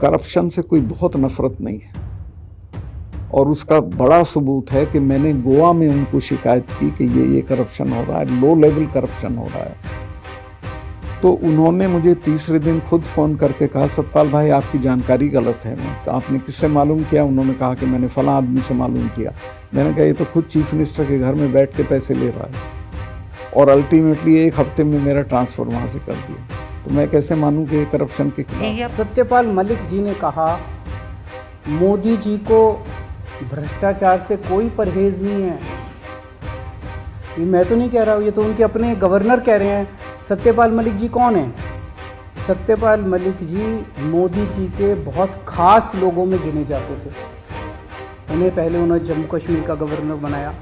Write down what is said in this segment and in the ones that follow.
Corruption से कोई बहुत नफरत नहीं है। और उसका बड़ा सबूत है कि मैंने गोवा में उनको शिकायत की कि ये ये करप्शन हो रहा है लो लेवल करप्शन हो रहा है। तो उन्होंने मुझे तीसरे दिन खुद फ़ोन करके कहा, सतपाल भाई, आपकी जानकारी गलत है, मैं तो आपने किससे मालूम किया? उन्होंने कहा कि मैंने फला आदमी से मालूम किया। मैंने कहा, ये तो खुद चीफ मिनिस्टर के घर में बैठ के पैसे ले रहा है। और अल्टीमेटली एक हफ़्ते में मेरा ट्रांसफ़र वहाँ से कर दिया। तो मैं कैसे मानूँ कि करप्शन के सत्यपाल मलिक जी ने कहा, मोदी जी को भ्रष्टाचार से कोई परहेज नहीं है। ये मैं तो नहीं कह रहा हूँ, ये तो उनके अपने गवर्नर कह रहे हैं। सत्यपाल मलिक जी कौन है? सत्यपाल मलिक जी मोदी जी के बहुत खास लोगों में गिने जाते थे। उन्हें पहले उन्होंने जम्मू कश्मीर का गवर्नर बनाया,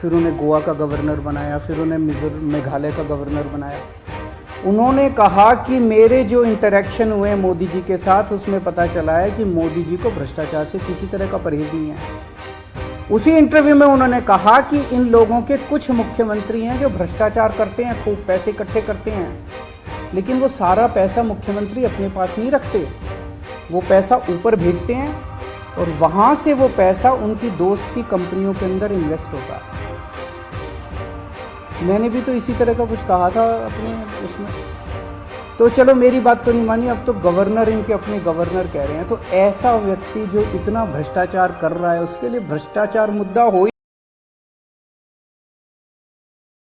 फिर उन्हें गोवा का गवर्नर बनाया, फिर उन्हें मिजोरम मेघालय का गवर्नर बनाया। उन्होंने कहा कि मेरे जो इंटरेक्शन हुए मोदी जी के साथ, उसमें पता चला है कि मोदी जी को भ्रष्टाचार से किसी तरह का परहेज नहीं है। उसी इंटरव्यू में उन्होंने कहा कि इन लोगों के कुछ मुख्यमंत्री हैं जो भ्रष्टाचार करते हैं, खूब पैसे इकट्ठे करते हैं। लेकिन वो सारा पैसा मुख्यमंत्री अपने पास नहीं रखते। वो पैसा ऊपर भेजते हैं और वहाँ से वो पैसा उनकी दोस्त की कंपनियों के अंदर इन्वेस्ट होता है। मैंने भी तो इसी तरह का कुछ कहा था अपने उसमें। तो चलो मेरी बात तो नहीं मानी, अब तो गवर्नर इनके अपने गवर्नर कह रहे हैं। तो ऐसा व्यक्ति जो इतना भ्रष्टाचार कर रहा है, उसके लिए भ्रष्टाचार मुद्दा हो